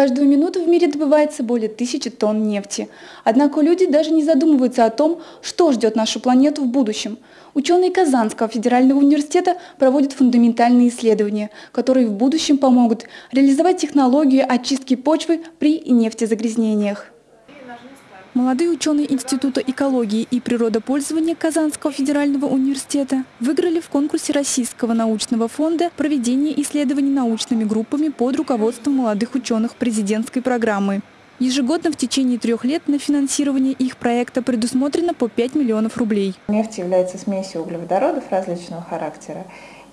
Каждую минуту в мире добывается более тысячи тонн нефти. Однако люди даже не задумываются о том, что ждет нашу планету в будущем. Ученые Казанского федерального университета проводят фундаментальные исследования, которые в будущем помогут реализовать технологию очистки почвы при нефтезагрязнениях. Молодые ученые Института экологии и природопользования Казанского федерального университета выиграли в конкурсе Российского научного фонда проведение исследований научными группами под руководством молодых ученых президентской программы. Ежегодно в течение трех лет на финансирование их проекта предусмотрено по 5 миллионов рублей. Нефть является смесью углеводородов различного характера.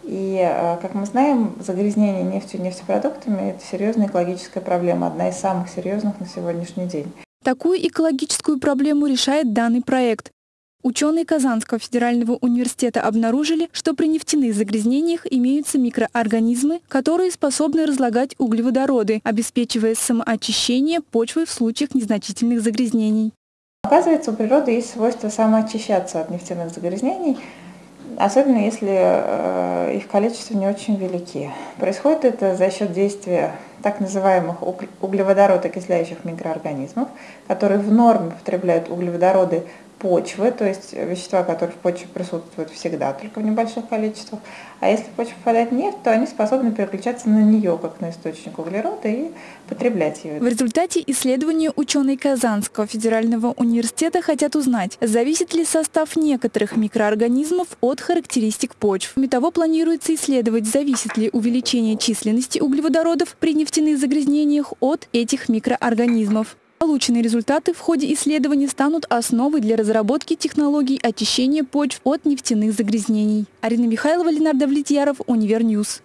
И, э, как мы знаем, загрязнение нефтью и нефтепродуктами – это серьезная экологическая проблема, одна из самых серьезных на сегодняшний день. Такую экологическую проблему решает данный проект. Ученые Казанского федерального университета обнаружили, что при нефтяных загрязнениях имеются микроорганизмы, которые способны разлагать углеводороды, обеспечивая самоочищение почвы в случаях незначительных загрязнений. Оказывается, у природы есть свойство самоочищаться от нефтяных загрязнений, особенно если э, их количество не очень велики. Происходит это за счет действия так называемых углеводород-окисляющих микроорганизмов, которые в норме потребляют углеводороды почвы, то есть вещества, которые в почве присутствуют всегда, только в небольших количествах. А если в почву попадает нефть, то они способны переключаться на нее, как на источник углерода, и потреблять ее. В результате исследования ученые Казанского федерального университета хотят узнать, зависит ли состав некоторых микроорганизмов от характеристик почв. Кроме того, планируется исследовать, зависит ли увеличение численности углеводородов при нефтяных загрязнениях от этих микроорганизмов. Полученные результаты в ходе исследований станут основой для разработки технологий очищения почв от нефтяных загрязнений. Арина Михайлова, Ленар Довлетьяров, Univer News.